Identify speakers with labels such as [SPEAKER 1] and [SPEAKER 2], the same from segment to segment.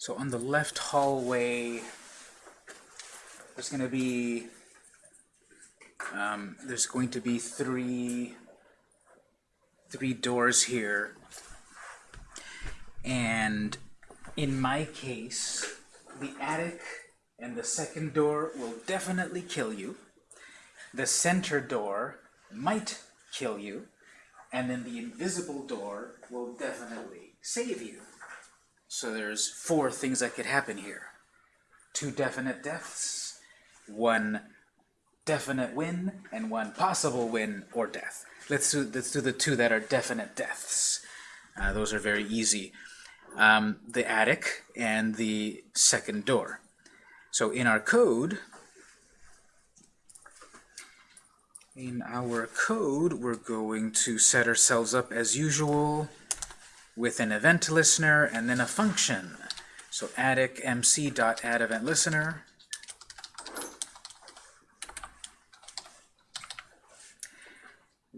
[SPEAKER 1] So on the left hallway, there's going to be um, there's going to be three three doors here, and in my case, the attic and the second door will definitely kill you. The center door might kill you, and then the invisible door will definitely save you. So there's four things that could happen here. Two definite deaths, one definite win, and one possible win or death. Let's do, let's do the two that are definite deaths. Uh, those are very easy. Um, the attic and the second door. So in our code, in our code, we're going to set ourselves up as usual with an event listener and then a function. So attic add event listener.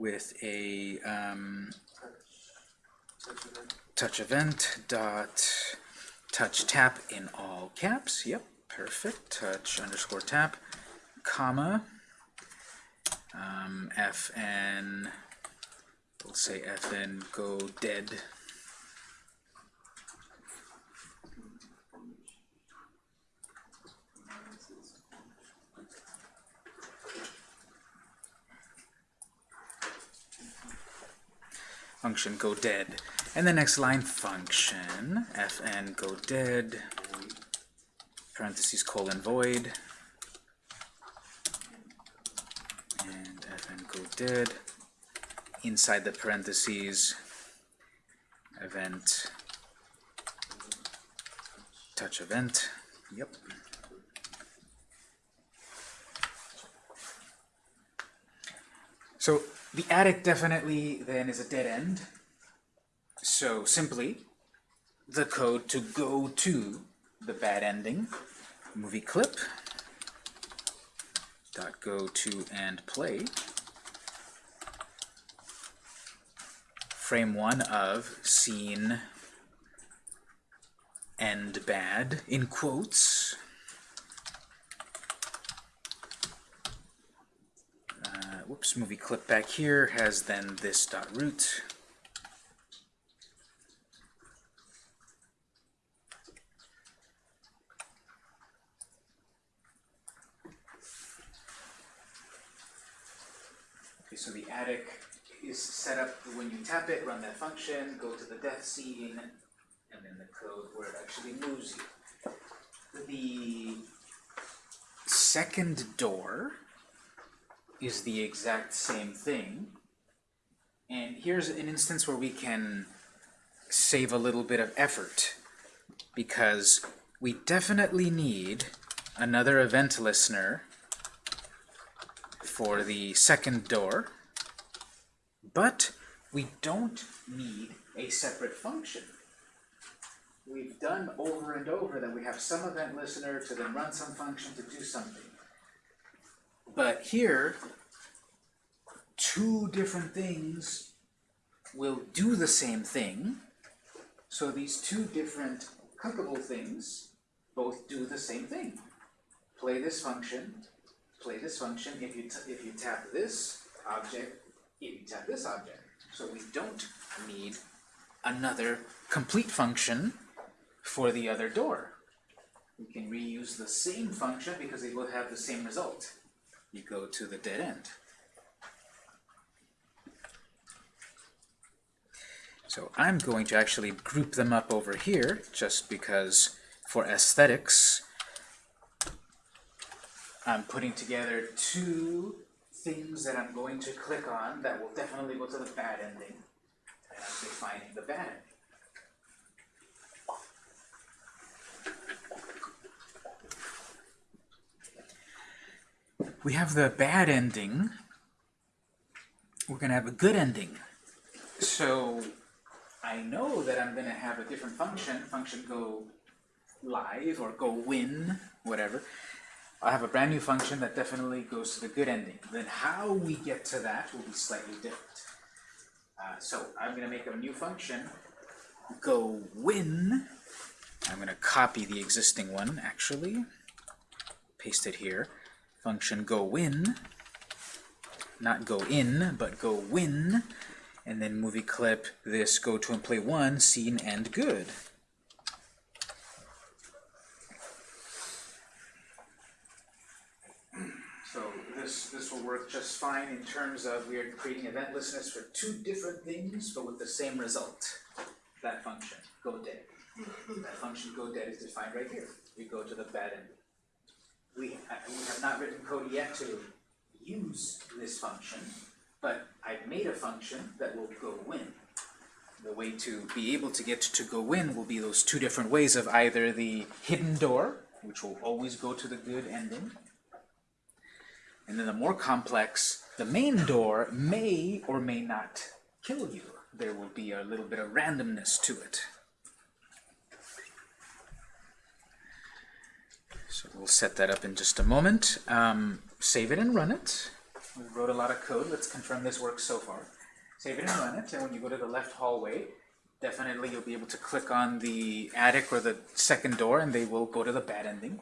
[SPEAKER 1] with a um, touch event dot touch tap in all caps. Yep, perfect. Touch underscore tap, comma, um, fn, we'll say fn go dead. Function go dead. And the next line, function fn go dead, parentheses colon void, and fn go dead, inside the parentheses, event touch event, yep. So the attic definitely then is a dead end. So simply, the code to go to the bad ending, movie clip, dot go to and play, frame one of scene end bad, in quotes, whoops, movie clip back here has then this dot root. Okay, so the attic is set up when you tap it, run that function, go to the death scene, and then the code where it actually moves you. The second door is the exact same thing. And here's an instance where we can save a little bit of effort because we definitely need another event listener for the second door, but we don't need a separate function. We've done over and over that we have some event listener to then run some function to do something. But here, two different things will do the same thing. So these two different clickable things both do the same thing. Play this function, play this function if you, if you tap this object, if you tap this object. So we don't need another complete function for the other door. We can reuse the same function because they will have the same result you go to the dead end. So I'm going to actually group them up over here, just because for aesthetics, I'm putting together two things that I'm going to click on that will definitely go to the bad ending. And I'm defining the bad ending. We have the bad ending, we're going to have a good ending. So I know that I'm going to have a different function, function go live or go win, whatever. I'll have a brand new function that definitely goes to the good ending. Then how we get to that will be slightly different. Uh, so I'm going to make a new function, go win, I'm going to copy the existing one, actually. Paste it here. Function go win, not go in, but go win, and then movie clip this go to and play one, scene, and good. So this, this will work just fine in terms of we are creating event listeners for two different things, but with the same result. That function, go dead. That function go dead is defined right here. We go to the bad end. We, we have not written code yet to use this function, but I've made a function that will go win. The way to be able to get to go win will be those two different ways of either the hidden door, which will always go to the good ending, and then the more complex, the main door may or may not kill you. There will be a little bit of randomness to it. So we'll set that up in just a moment. Um, save it and run it. We wrote a lot of code. Let's confirm this works so far. Save it and run it, and when you go to the left hallway, definitely you'll be able to click on the attic or the second door, and they will go to the bad ending.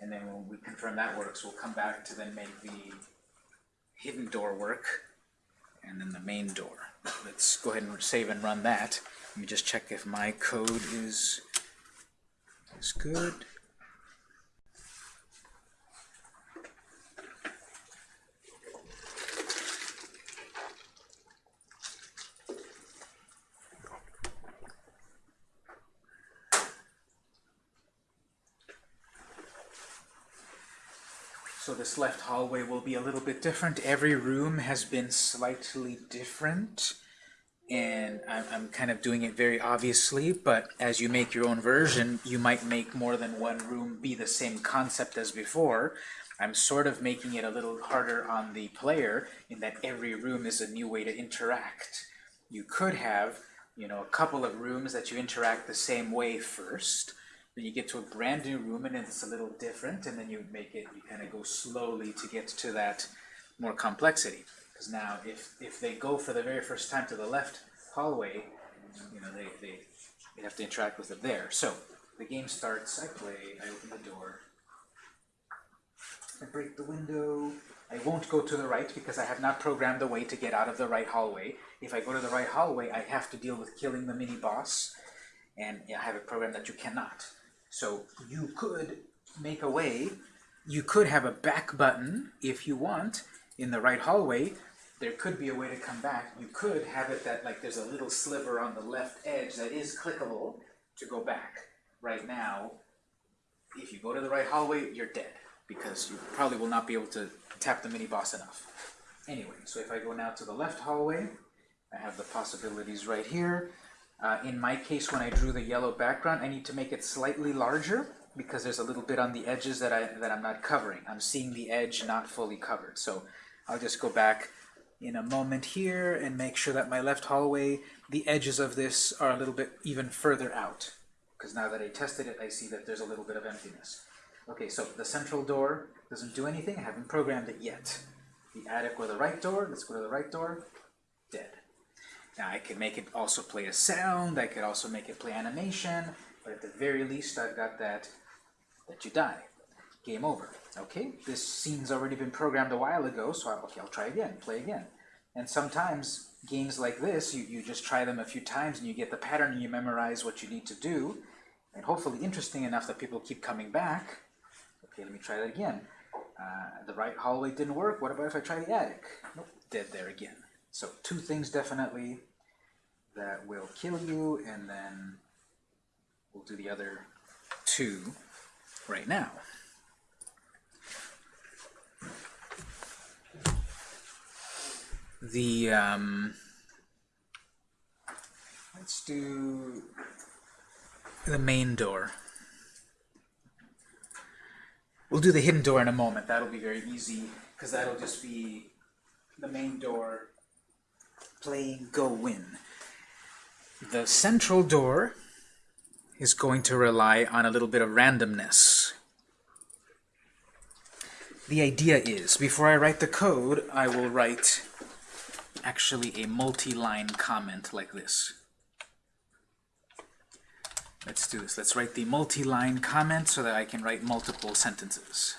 [SPEAKER 1] And then when we confirm that works, we'll come back to then make the hidden door work, and then the main door. Let's go ahead and save and run that. Let me just check if my code is, is good. So this left hallway will be a little bit different. Every room has been slightly different. And I'm, I'm kind of doing it very obviously, but as you make your own version, you might make more than one room be the same concept as before. I'm sort of making it a little harder on the player in that every room is a new way to interact. You could have, you know, a couple of rooms that you interact the same way first, then you get to a brand new room and it's a little different, and then you make it, you kind of go slowly to get to that more complexity. Because now, if, if they go for the very first time to the left hallway, you know, they, they, they have to interact with it there. So, the game starts, I play, I open the door, I break the window, I won't go to the right because I have not programmed the way to get out of the right hallway. If I go to the right hallway, I have to deal with killing the mini-boss, and I have a program that you cannot. So you could make a way, you could have a back button if you want in the right hallway. There could be a way to come back. You could have it that like there's a little sliver on the left edge that is clickable to go back. Right now, if you go to the right hallway, you're dead because you probably will not be able to tap the mini boss enough. Anyway, so if I go now to the left hallway, I have the possibilities right here. Uh, in my case, when I drew the yellow background, I need to make it slightly larger because there's a little bit on the edges that, I, that I'm not covering. I'm seeing the edge not fully covered. So I'll just go back in a moment here and make sure that my left hallway, the edges of this are a little bit even further out. Because now that I tested it, I see that there's a little bit of emptiness. Okay, so the central door doesn't do anything. I haven't programmed it yet. The attic or the right door, let's go to the right door, dead. Now I could make it also play a sound, I could also make it play animation, but at the very least I've got that, that you die. Game over. Okay, this scene's already been programmed a while ago, so I, okay, I'll try again, play again. And sometimes games like this, you, you just try them a few times and you get the pattern and you memorize what you need to do, and hopefully interesting enough that people keep coming back. Okay, let me try that again. Uh, the right hallway didn't work, what about if I try the attic? Nope, dead there again. So two things definitely that will kill you, and then we'll do the other two right now. The, um, let's do the main door. We'll do the hidden door in a moment. That'll be very easy, because that'll just be the main door playing Go Win. The central door is going to rely on a little bit of randomness. The idea is, before I write the code, I will write actually a multi-line comment like this. Let's do this. Let's write the multi-line comment so that I can write multiple sentences.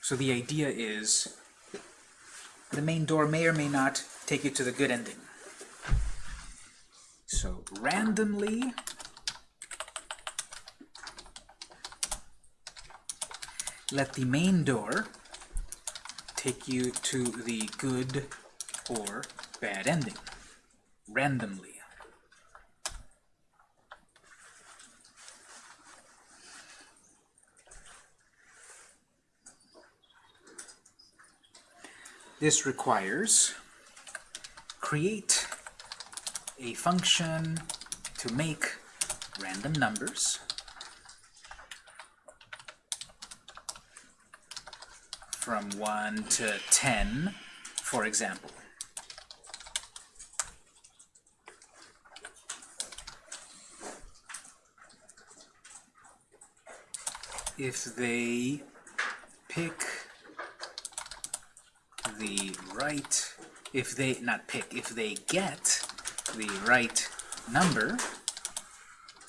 [SPEAKER 1] So the idea is the main door may or may not take you to the good ending. So randomly let the main door take you to the good or bad ending randomly. This requires create a function to make random numbers from 1 to 10, for example. If they pick the right, if they, not pick, if they get the right number,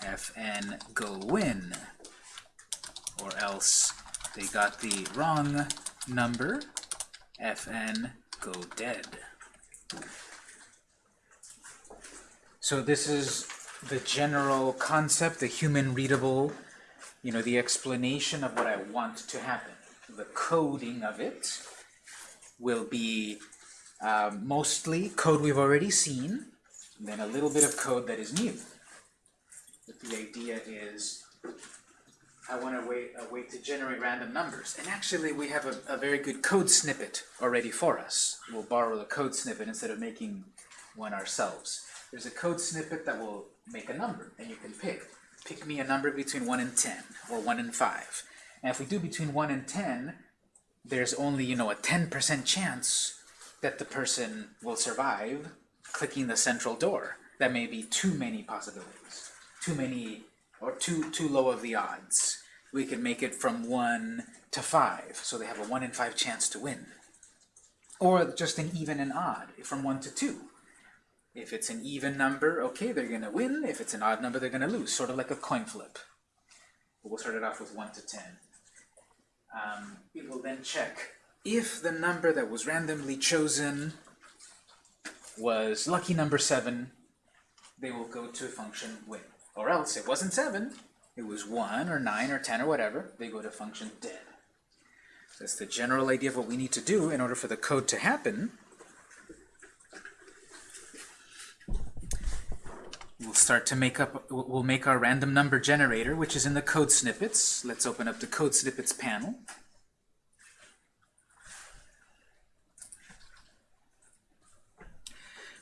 [SPEAKER 1] fn go win, or else they got the wrong number, fn go dead. So this is the general concept, the human readable, you know, the explanation of what I want to happen. The coding of it will be um, mostly code we've already seen, then a little bit of code that is new. But the idea is I want a way, a way to generate random numbers. And actually, we have a, a very good code snippet already for us. We'll borrow the code snippet instead of making one ourselves. There's a code snippet that will make a number, and you can pick. Pick me a number between 1 and 10, or 1 and 5. And if we do between 1 and 10, there's only, you know, a 10% chance that the person will survive clicking the central door. That may be too many possibilities, too many, or too, too low of the odds we can make it from 1 to 5, so they have a 1 in 5 chance to win. Or just an even and odd, from 1 to 2. If it's an even number, okay, they're going to win. If it's an odd number, they're going to lose, sort of like a coin flip. We'll start it off with 1 to 10. Um, it will then check if the number that was randomly chosen was lucky number 7, they will go to function win. Or else, it wasn't 7, it was 1 or 9 or 10 or whatever, they go to function dead. That's the general idea of what we need to do in order for the code to happen. We'll start to make up, we'll make our random number generator, which is in the code snippets. Let's open up the code snippets panel.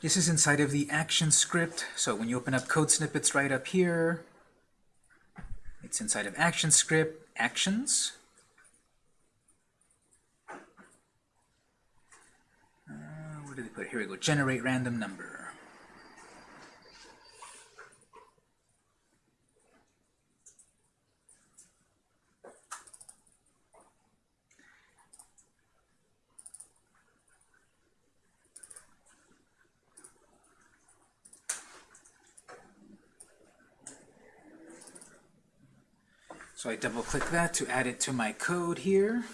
[SPEAKER 1] This is inside of the action script. So when you open up code snippets right up here, it's inside of action script, Actions. Uh, where did they put? Here we go. Generate random number. So I double click that to add it to my code here.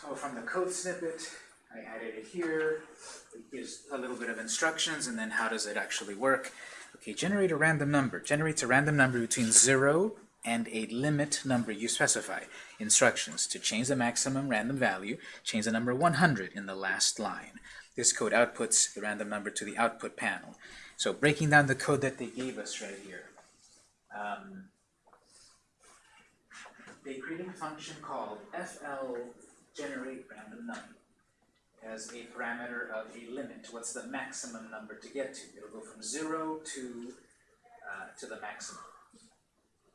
[SPEAKER 1] So from the code snippet, I added it here. It gives a little bit of instructions, and then how does it actually work? Okay, generate a random number. Generates a random number between 0 and a limit number you specify. Instructions to change the maximum random value, change the number 100 in the last line. This code outputs the random number to the output panel. So breaking down the code that they gave us right here. Um, they created a function called fl generate random number as a parameter of a limit. What's the maximum number to get to? It'll go from 0 to, uh, to the maximum.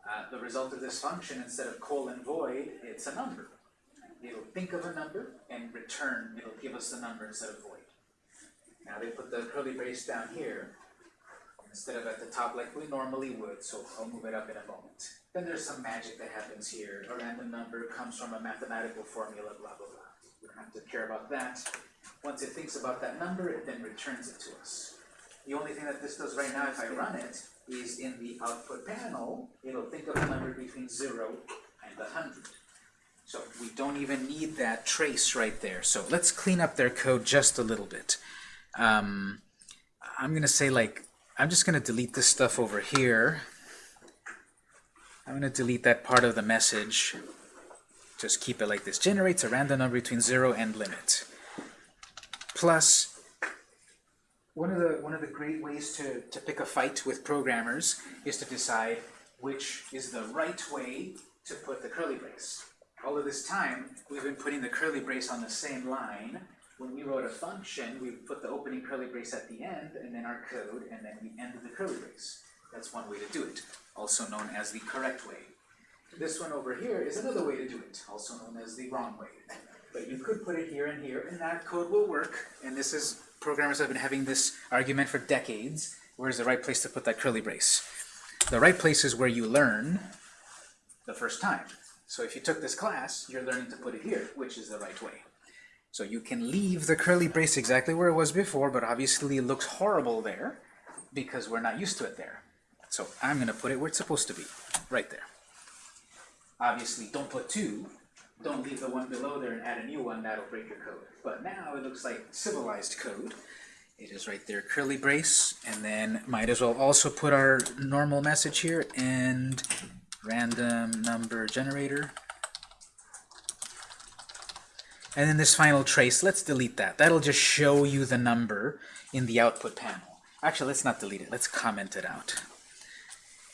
[SPEAKER 1] Uh, the result of this function, instead of colon void, it's a number. It'll think of a number and return, it'll give us the number instead of void. Now they put the curly brace down here instead of at the top like we normally would, so I'll move it up in a moment. Then there's some magic that happens here. A random number comes from a mathematical formula, blah, blah, blah. We don't have to care about that. Once it thinks about that number, it then returns it to us. The only thing that this does right now, if I run it, is in the output panel, it'll think of a number between zero and a hundred. So we don't even need that trace right there. So let's clean up their code just a little bit. Um, I'm gonna say like, I'm just gonna delete this stuff over here. I'm gonna delete that part of the message. Just keep it like this. Generates a random number between zero and limit. Plus, one of the one of the great ways to, to pick a fight with programmers is to decide which is the right way to put the curly brace. All of this time, we've been putting the curly brace on the same line. When we wrote a function, we put the opening curly brace at the end, and then our code, and then we ended the curly brace. That's one way to do it, also known as the correct way. This one over here is another way to do it, also known as the wrong way. But you could put it here and here, and that code will work. And this is, programmers have been having this argument for decades. Where's the right place to put that curly brace? The right place is where you learn the first time. So if you took this class, you're learning to put it here, which is the right way. So you can leave the curly brace exactly where it was before, but obviously it looks horrible there because we're not used to it there. So I'm going to put it where it's supposed to be, right there. Obviously, don't put two. Don't leave the one below there and add a new one. That'll break your code. But now it looks like civilized code. It is right there, curly brace, and then might as well also put our normal message here and random number generator. And then this final trace, let's delete that. That'll just show you the number in the output panel. Actually, let's not delete it. Let's comment it out.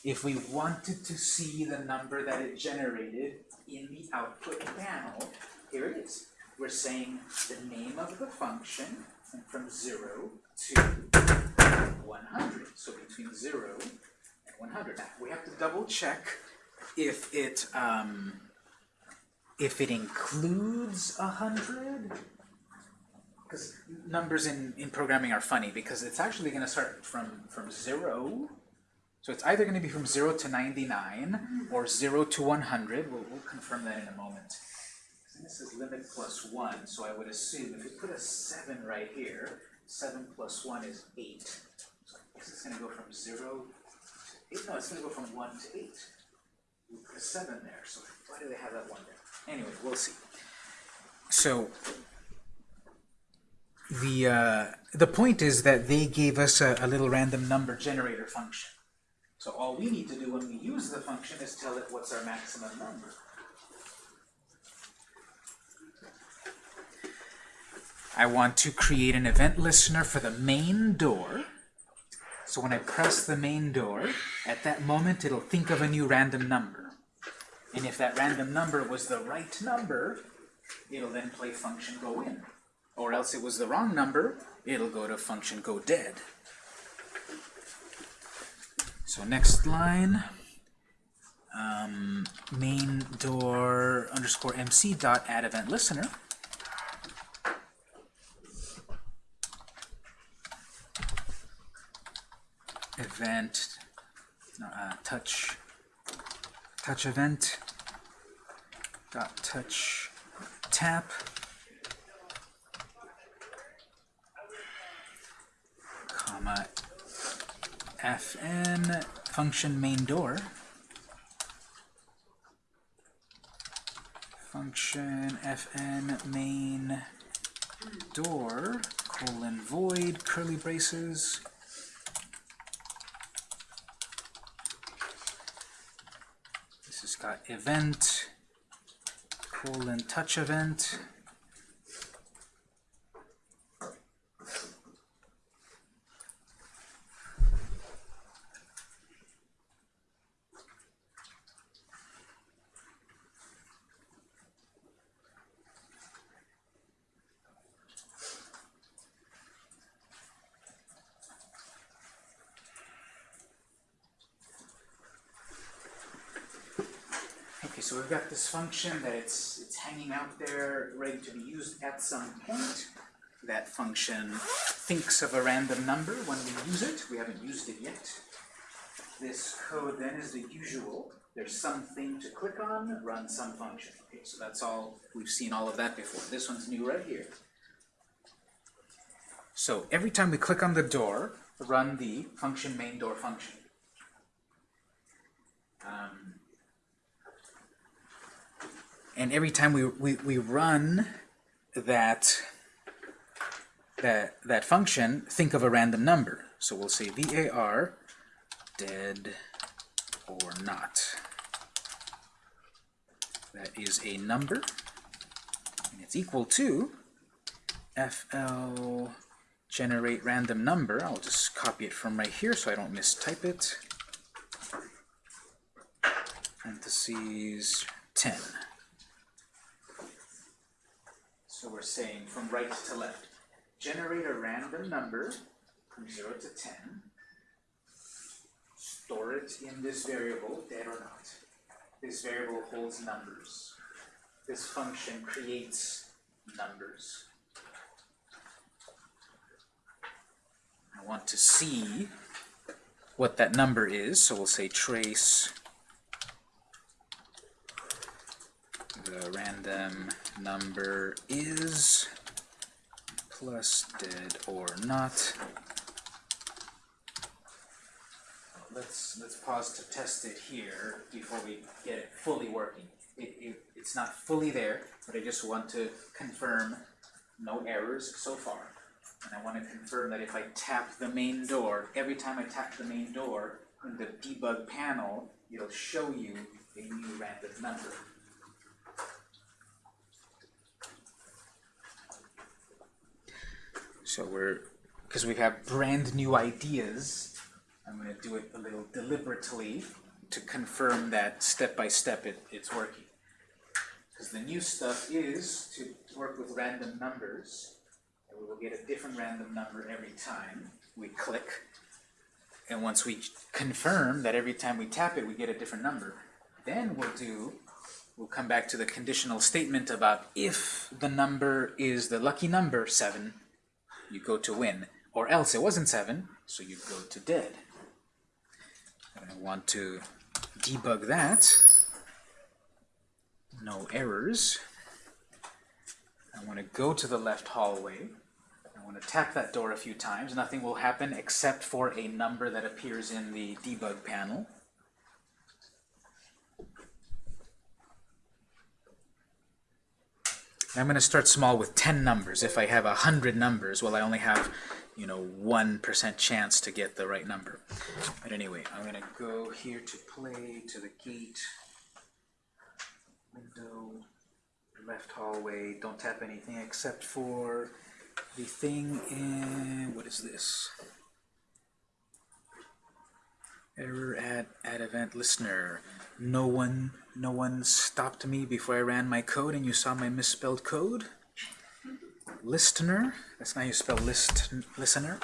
[SPEAKER 1] If we wanted to see the number that it generated in the output panel, here it is. We're saying the name of the function from 0 to 100. So between 0 and 100. Now, we have to double check if it um, if it includes 100 because numbers in, in programming are funny because it's actually going to start from, from 0 so it's either going to be from 0 to 99 or 0 to 100. We'll, we'll confirm that in a moment. This is limit plus 1, so I would assume if we put a 7 right here, 7 plus 1 is 8. So this is going to go from 0 to 8. No, it's going to go from 1 to 8. We put a 7 there, so why do they have that 1 there? Anyway, we'll see. So the, uh, the point is that they gave us a, a little random number generator function. So all we need to do when we use the function is tell it what's our maximum number. I want to create an event listener for the main door. So when I press the main door, at that moment it'll think of a new random number. And if that random number was the right number, it'll then play function go in. Or else it was the wrong number, it'll go to function go dead. So next line, um, main door underscore mc dot add event listener. Event uh, touch touch event dot touch tap. Comma fn function main door. Function fn main door colon void curly braces got event colon touch event Okay, so we've got this function that it's, it's hanging out there, ready to be used at some point. That function thinks of a random number when we use it. We haven't used it yet. This code then is the usual. there's something to click on, run some function. Okay, so that's all, we've seen all of that before. This one's new right here. So every time we click on the door, run the function main door function. Um, and every time we, we, we run that, that, that function, think of a random number. So we'll say var dead or not. That is a number, and it's equal to fl generate random number. I'll just copy it from right here so I don't mistype it. Parentheses 10. So we're saying from right to left. Generate a random number from 0 to 10. Store it in this variable, dead or not. This variable holds numbers. This function creates numbers. I want to see what that number is, so we'll say trace the random number is plus dead or not. Let's let's pause to test it here before we get it fully working. It, it, it's not fully there, but I just want to confirm no errors so far. And I want to confirm that if I tap the main door, every time I tap the main door, in the debug panel, it'll show you a new random number. So we're, because we have brand new ideas, I'm going to do it a little deliberately to confirm that step by step it, it's working. Because the new stuff is to work with random numbers, and we will get a different random number every time we click. And once we confirm that every time we tap it we get a different number, then we'll do, we'll come back to the conditional statement about if the number is the lucky number, 7, you go to win. Or else it wasn't 7, so you go to dead. I want to debug that. No errors. I want to go to the left hallway. I want to tap that door a few times. Nothing will happen except for a number that appears in the debug panel. I'm going to start small with 10 numbers. If I have 100 numbers, well, I only have, you know, 1% chance to get the right number. But anyway, I'm going to go here to play, to the gate, window, left hallway. Don't tap anything except for the thing in, what is this? Error at, at event listener. No one, no one stopped me before I ran my code and you saw my misspelled code. Listener, that's not how you spell list, listener.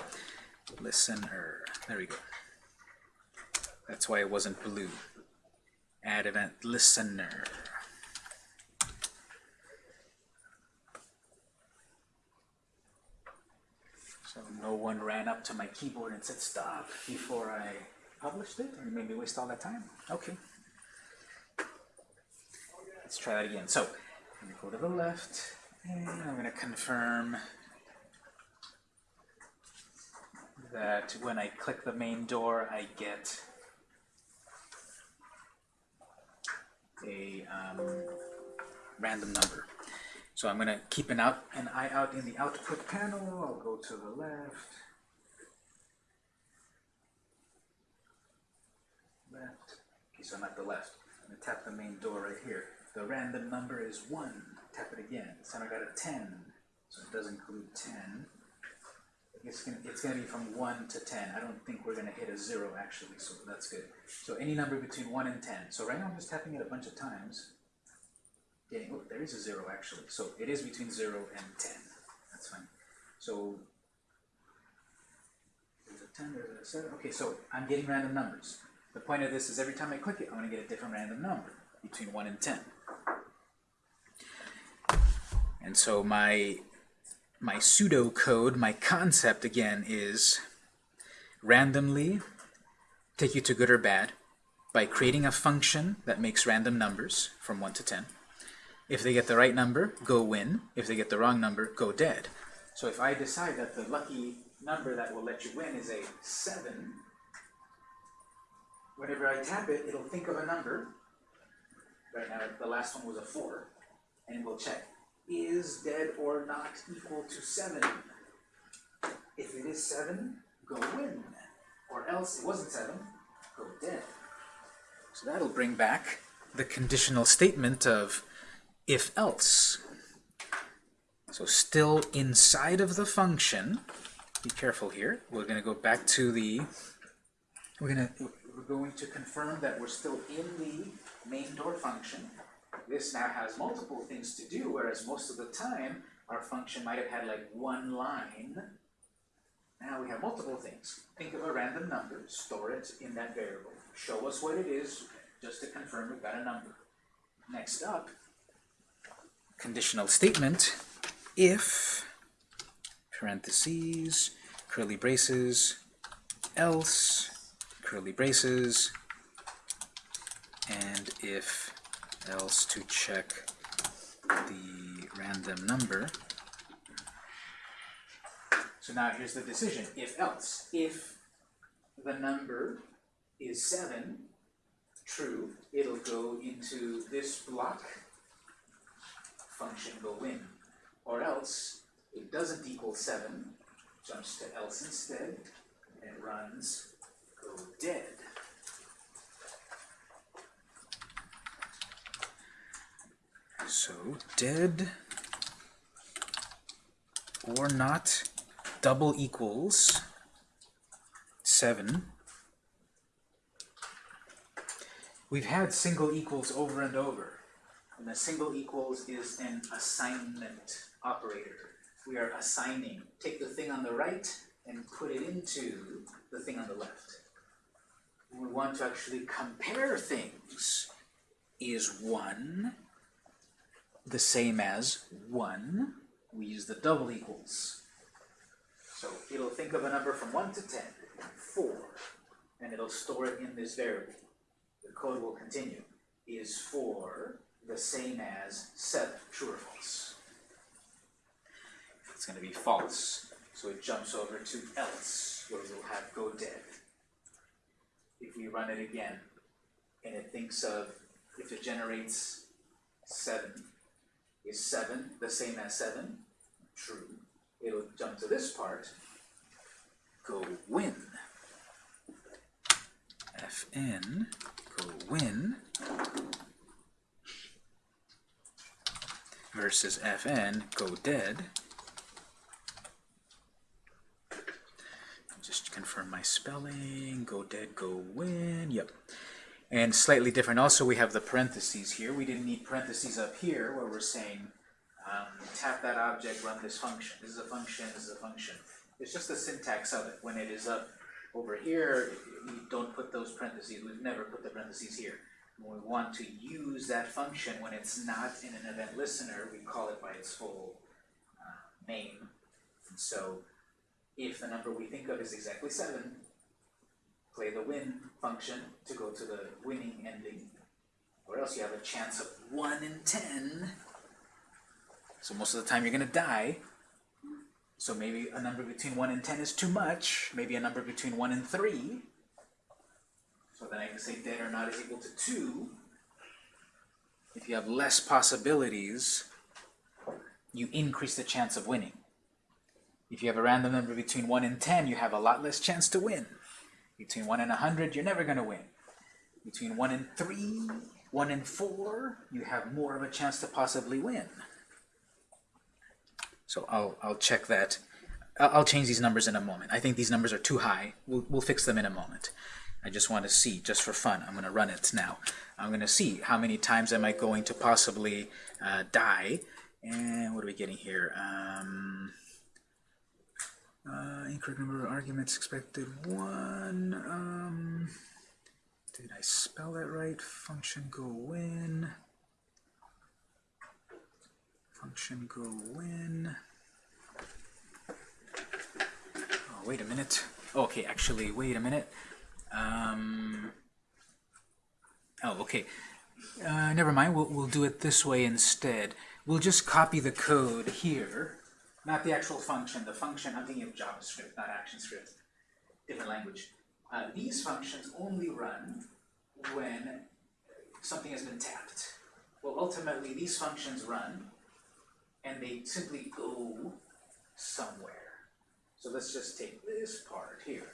[SPEAKER 1] Listener, there we go. That's why it wasn't blue. Add event listener. So no one ran up to my keyboard and said stop before I published it and made me waste all that time. Okay. Let's try that again. So I'm going to go to the left and I'm going to confirm that when I click the main door I get a um, random number. So I'm going to keep an, out, an eye out in the output panel. I'll go to the left. Left. Okay, so I'm at the left. I'm going to tap the main door right here. The random number is 1. Tap it again. So I got a 10. So it does include 10. It's going it's to be from 1 to 10. I don't think we're going to hit a 0 actually, so that's good. So any number between 1 and 10. So right now I'm just tapping it a bunch of times. Getting, oh, there is a 0 actually. So it is between 0 and 10. That's fine. So there's a 10, there's a 7. Okay, so I'm getting random numbers. The point of this is every time I click it, I'm going to get a different random number between 1 and 10. And so my my pseudocode, my concept again is randomly take you to good or bad. by creating a function that makes random numbers from 1 to 10. If they get the right number, go win. If they get the wrong number, go dead. So if I decide that the lucky number that will let you win is a 7, whenever I tap it, it'll think of a number. Right now, the last one was a 4. And we'll check, is dead or not equal to 7? If it is 7, go win. Or else it wasn't 7, go dead. So that'll bring back the conditional statement of if else. So still inside of the function, be careful here, we're going to go back to the, we're going to, we're going to confirm that we're still in the main door function. This now has multiple things to do, whereas most of the time our function might have had like one line. Now we have multiple things. Think of a random number, store it in that variable. Show us what it is, just to confirm we've got a number. Next up, conditional statement, if, parentheses, curly braces, else, curly braces, and if else to check the random number. So now here's the decision, if else. If the number is 7, true, it'll go into this block, function go in. Or else, it doesn't equal 7, jumps to else instead, and runs dead. So dead or not double equals 7. We've had single equals over and over. And the single equals is an assignment operator. We are assigning. Take the thing on the right and put it into the thing on the left. We want to actually compare things. Is 1 the same as 1? We use the double equals. So it'll think of a number from 1 to 10, 4, and it'll store it in this variable. The code will continue. Is 4 the same as 7, true or false? It's going to be false. So it jumps over to else, where we'll have go dead. If we run it again, and it thinks of, if it generates 7, is 7 the same as 7? True. It'll jump to this part, go win. Fn, go win, versus Fn, go dead. Just confirm my spelling, go dead, go win, yep. And slightly different also, we have the parentheses here. We didn't need parentheses up here where we're saying um, tap that object, run this function. This is a function, this is a function. It's just the syntax of it. When it is up over here, we don't put those parentheses. We've never put the parentheses here. When we want to use that function when it's not in an event listener, we call it by its full uh, name. And so if the number we think of is exactly 7, play the win function to go to the winning ending. Or else you have a chance of 1 in 10. So most of the time you're going to die. So maybe a number between 1 and 10 is too much. Maybe a number between 1 and 3. So then I can say dead or not is equal to 2. If you have less possibilities, you increase the chance of winning. If you have a random number between 1 and 10, you have a lot less chance to win. Between 1 and 100, you're never going to win. Between 1 and 3, 1 and 4, you have more of a chance to possibly win. So I'll, I'll check that. I'll change these numbers in a moment. I think these numbers are too high. We'll, we'll fix them in a moment. I just want to see, just for fun, I'm going to run it now. I'm going to see how many times am I going to possibly uh, die. And what are we getting here? Um, uh, incorrect number of arguments expected, one. Um, did I spell that right? Function go in function go in. Oh, wait a minute. Okay, actually, wait a minute. Um, Oh, okay. Uh, never mind, we'll, we'll do it this way instead. We'll just copy the code here, not the actual function. The function, I'm thinking of JavaScript, not ActionScript, different language. Uh, these functions only run when something has been tapped. Well, ultimately, these functions run, and they simply go somewhere. So let's just take this part here.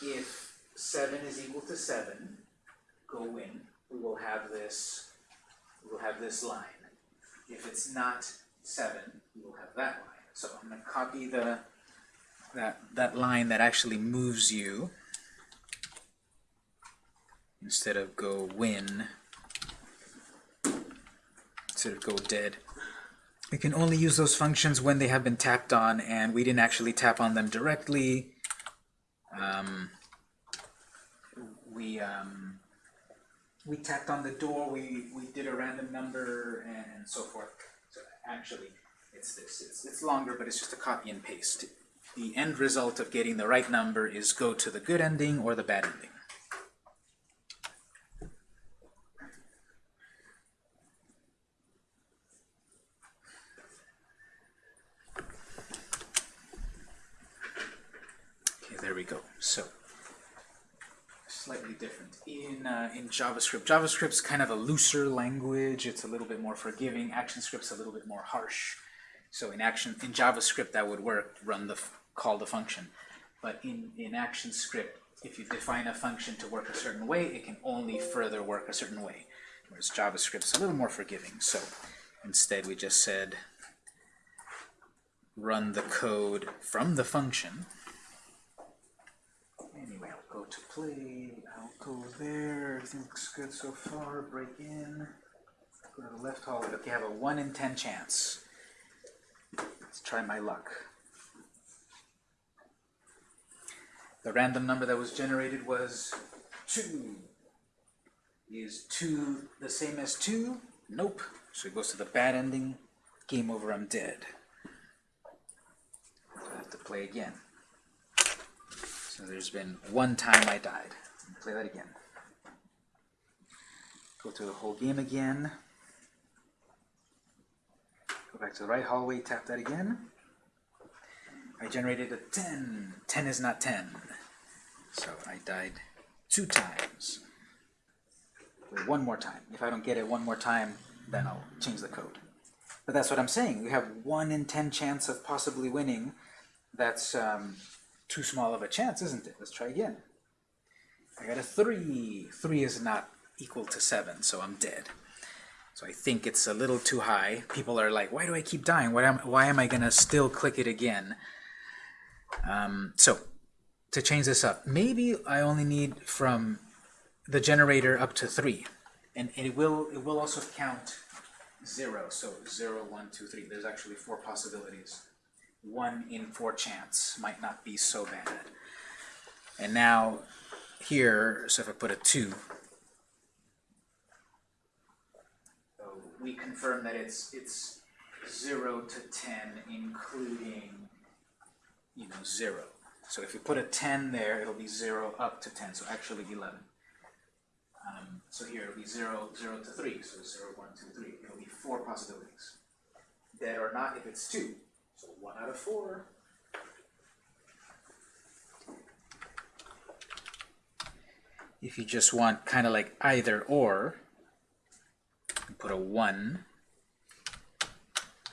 [SPEAKER 1] If 7 is equal to 7, go in, we will have this, we will have this line. If it's not 7, we will have that line. So I'm going to copy the that, that line that actually moves you instead of go win, instead of go dead. We can only use those functions when they have been tapped on and we didn't actually tap on them directly. Um, we um, we tapped on the door, we, we did a random number, and, and so forth. So actually, it's this. It's, it's longer, but it's just a copy and paste. The end result of getting the right number is go to the good ending or the bad ending. Okay, there we go. So, slightly different. In, uh, in JavaScript, JavaScript's kind of a looser language. It's a little bit more forgiving. ActionScript's a little bit more harsh. So in action in JavaScript that would work, run the call the function. But in, in ActionScript, if you define a function to work a certain way, it can only further work a certain way. Whereas JavaScript's a little more forgiving. So instead we just said run the code from the function. Anyway, I'll go to play, I'll go there, everything looks good so far, break in, go to the left hallway. Okay, I have a 1 in 10 chance. Let's try my luck. The random number that was generated was 2. Is 2 the same as 2? Nope. So it goes to the bad ending. Game over, I'm dead. I have to play again. So there's been one time I died. Play that again. Go through the whole game again. Go back to the right hallway, tap that again. I generated a 10. 10 is not 10. So I died two times. Wait, one more time. If I don't get it one more time, then I'll change the code. But that's what I'm saying. We have 1 in 10 chance of possibly winning. That's um, too small of a chance, isn't it? Let's try again. I got a 3. 3 is not equal to 7, so I'm dead. So I think it's a little too high. People are like, why do I keep dying? Why am, why am I going to still click it again? Um, so to change this up, maybe I only need from the generator up to 3. And it will, it will also count 0. So 0, 1, 2, 3. There's actually four possibilities. 1 in 4 chance might not be so bad. And now here, so if I put a 2, we confirm that it's it's 0 to 10, including, you know, 0. So if you put a 10 there, it'll be 0 up to 10, so actually 11. Um, so here it'll be 0, 0 to 3, so 0, 1, 2, 3. It'll be four possibilities. Dead or not if it's 2. So 1 out of 4. If you just want kind of like either or, put a 1,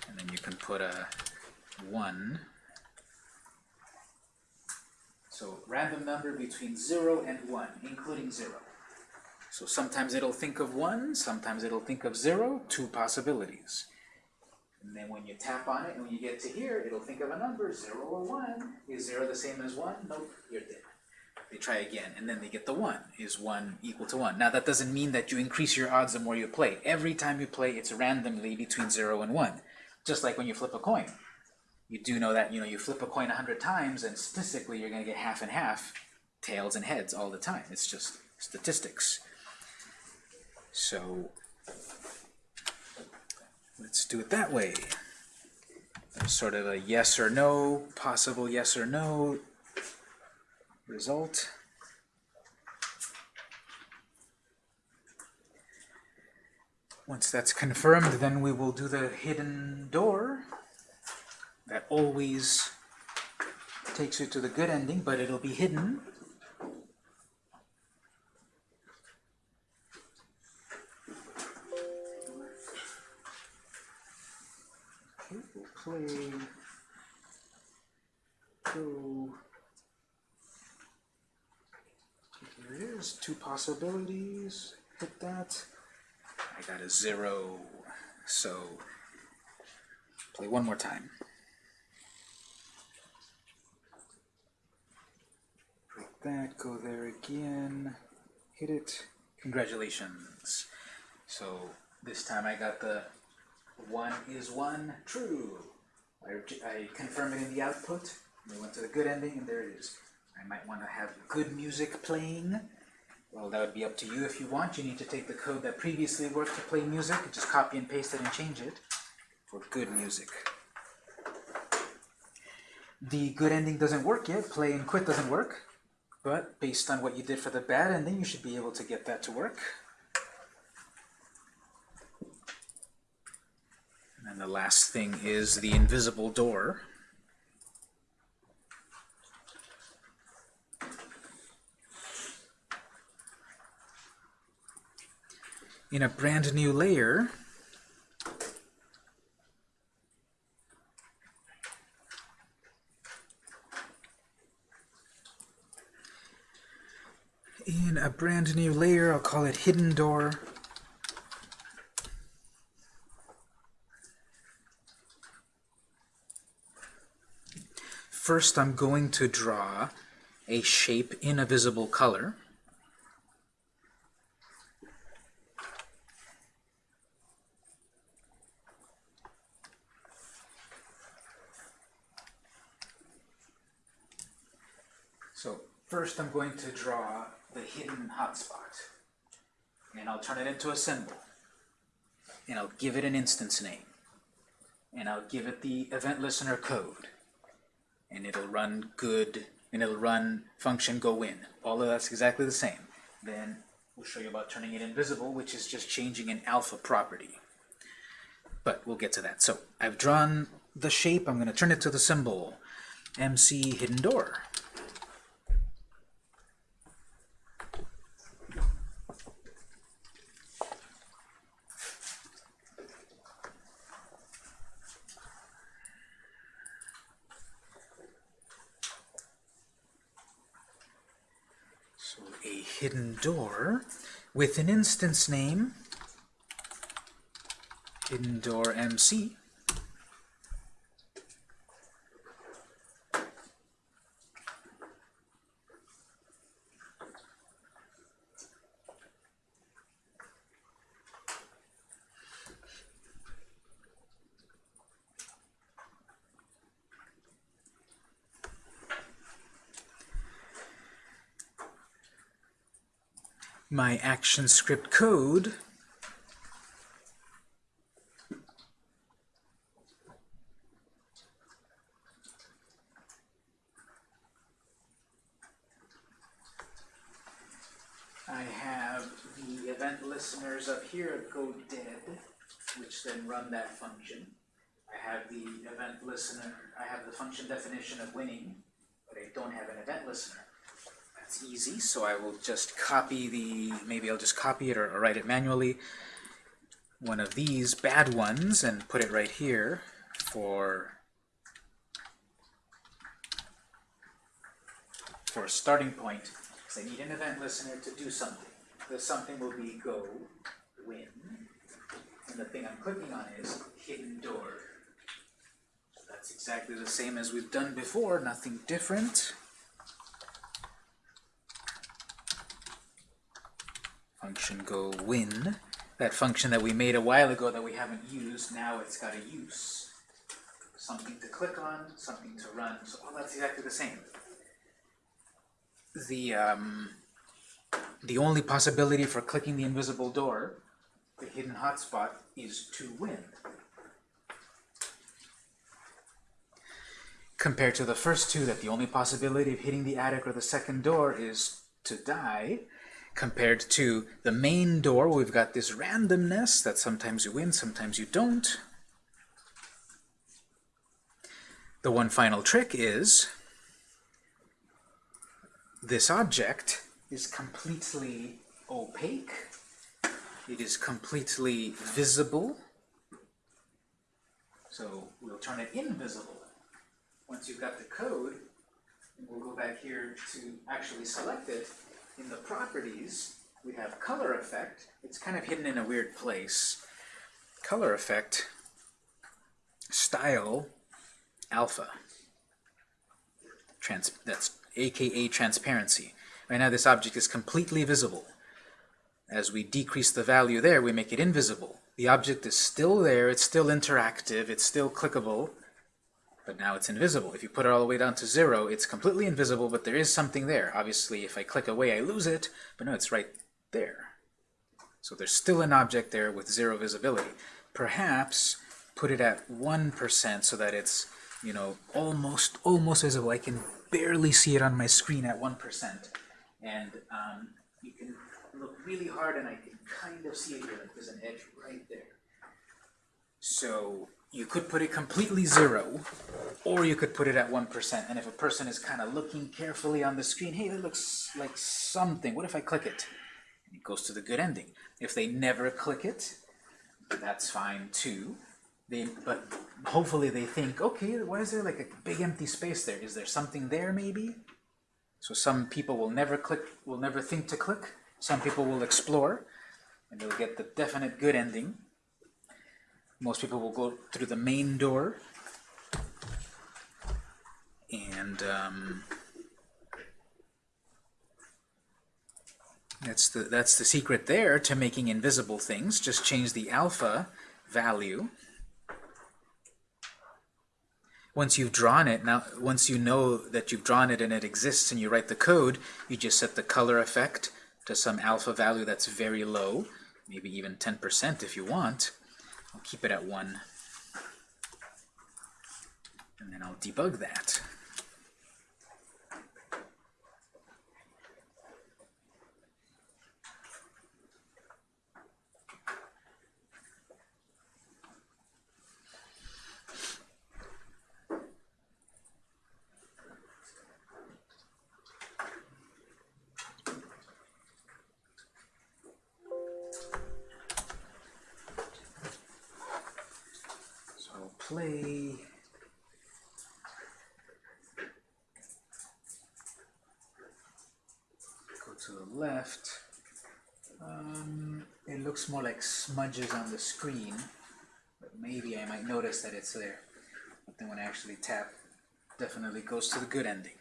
[SPEAKER 1] and then you can put a 1. So random number between 0 and 1, including 0. So sometimes it'll think of 1, sometimes it'll think of 0, two possibilities. And then when you tap on it, and when you get to here, it'll think of a number, 0 or 1. Is 0 the same as 1? Nope, you're dead. They try again, and then they get the 1. Is 1 equal to 1? Now that doesn't mean that you increase your odds the more you play. Every time you play, it's randomly between 0 and 1. Just like when you flip a coin. You do know that, you know, you flip a coin 100 times, and statistically you're going to get half and half, tails and heads all the time. It's just statistics. So, let's do it that way. Sort of a yes or no, possible yes or no result. Once that's confirmed, then we will do the hidden door. That always takes you to the good ending, but it'll be hidden. Okay, we'll play go. Here it is, two possibilities. Hit that. I got a zero, so play one more time. Break that, go there again, hit it. Congratulations. So this time I got the one is one true. I, I confirm it in the output. We went to the good ending, and there it is. I might want to have good music playing. Well, that would be up to you if you want. You need to take the code that previously worked to play music, and just copy and paste it and change it for good music. The good ending doesn't work yet. Play and quit doesn't work. But based on what you did for the bad ending, you should be able to get that to work. And then the last thing is the invisible door. In a brand new layer, in a brand new layer, I'll call it hidden door. First, I'm going to draw a shape in a visible color. So first I'm going to draw the hidden hotspot. And I'll turn it into a symbol. And I'll give it an instance name. And I'll give it the event listener code. And it'll run good, and it'll run function go in. All of that's exactly the same. Then we'll show you about turning it invisible, which is just changing an alpha property. But we'll get to that. So I've drawn the shape. I'm going to turn it to the symbol MC hidden door. hidden door with an instance name, hidden door MC. My action script code I have the event listeners up here go dead, which then run that function. I have the event listener, I have the function definition of winning, but I don't have an event listener. Easy, so I will just copy the, maybe I'll just copy it or, or write it manually, one of these bad ones and put it right here for for a starting point, because I need an event listener to do something. The something will be go, win, and the thing I'm clicking on is hidden door. So that's exactly the same as we've done before, nothing different. Function go win, that function that we made a while ago that we haven't used, now it's got a use. Something to click on, something to run, so all that's exactly the same. The, um, the only possibility for clicking the invisible door, the hidden hotspot, is to win. Compared to the first two, that the only possibility of hitting the attic or the second door is to die, compared to the main door, we've got this randomness that sometimes you win, sometimes you don't. The one final trick is this object is completely opaque. It is completely visible. So we'll turn it invisible. Once you've got the code, we'll go back here to actually select it. In the properties, we have color effect. It's kind of hidden in a weird place. Color effect, style, alpha. Trans that's aka transparency. Right now this object is completely visible. As we decrease the value there, we make it invisible. The object is still there, it's still interactive, it's still clickable, but now it's invisible. If you put it all the way down to zero, it's completely invisible, but there is something there. Obviously, if I click away, I lose it, but no, it's right there. So there's still an object there with zero visibility. Perhaps put it at 1% so that it's, you know, almost, almost visible. I can barely see it on my screen at 1%. And um, you can look really hard and I can kind of see it here. Like there's an edge right there. So you could put it completely zero, or you could put it at 1%. And if a person is kind of looking carefully on the screen, hey, that looks like something. What if I click it? And it goes to the good ending. If they never click it, that's fine too. They, but hopefully they think, okay, why is there like a big empty space there? Is there something there maybe? So some people will never click, will never think to click. Some people will explore, and they'll get the definite good ending. Most people will go through the main door. And um, that's the that's the secret there to making invisible things. Just change the alpha value. Once you've drawn it, now once you know that you've drawn it and it exists and you write the code, you just set the color effect to some alpha value that's very low, maybe even 10% if you want. I'll keep it at 1. And then I'll debug that. Play. Go to the left. Um, it looks more like smudges on the screen, but maybe I might notice that it's there. But then when I actually tap, definitely goes to the good ending.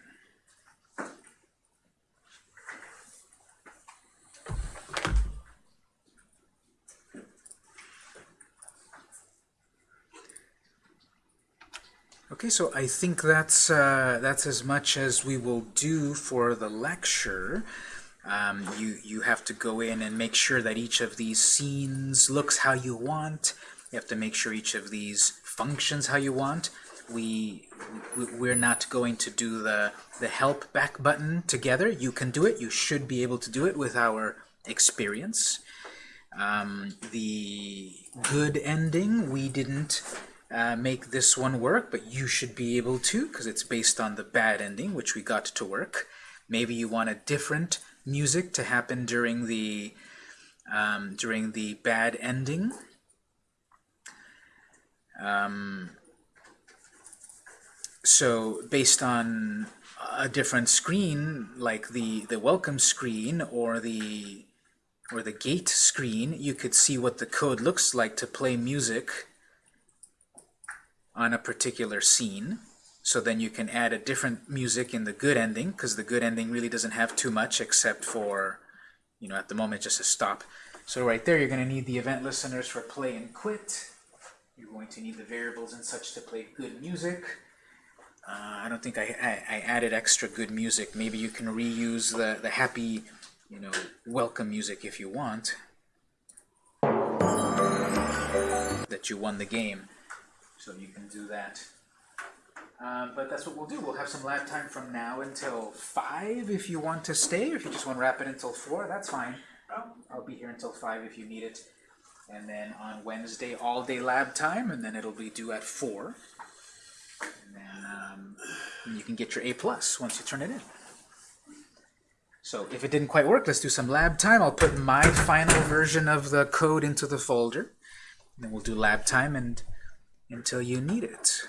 [SPEAKER 1] Okay, so I think that's uh, that's as much as we will do for the lecture. Um, you you have to go in and make sure that each of these scenes looks how you want. You have to make sure each of these functions how you want. We we're not going to do the the help back button together. You can do it. You should be able to do it with our experience. Um, the good ending we didn't uh, make this one work, but you should be able to because it's based on the bad ending, which we got to work. Maybe you want a different music to happen during the um, during the bad ending. Um, so based on a different screen, like the the welcome screen or the or the gate screen, you could see what the code looks like to play music on a particular scene. So then you can add a different music in the good ending, because the good ending really doesn't have too much except for, you know, at the moment just a stop. So right there, you're going to need the event listeners for play and quit. You're going to need the variables and such to play good music. Uh, I don't think I, I, I, added extra good music. Maybe you can reuse the, the happy, you know, welcome music if you want. That you won the game. So you can do that. Um, but that's what we'll do. We'll have some lab time from now until 5 if you want to stay, or if you just want to wrap it until 4, that's fine. I'll be here until 5 if you need it. And then on Wednesday, all day lab time, and then it'll be due at 4. And then um, and you can get your A plus once you turn it in. So if it didn't quite work, let's do some lab time. I'll put my final version of the code into the folder. And then we'll do lab time and until you need it.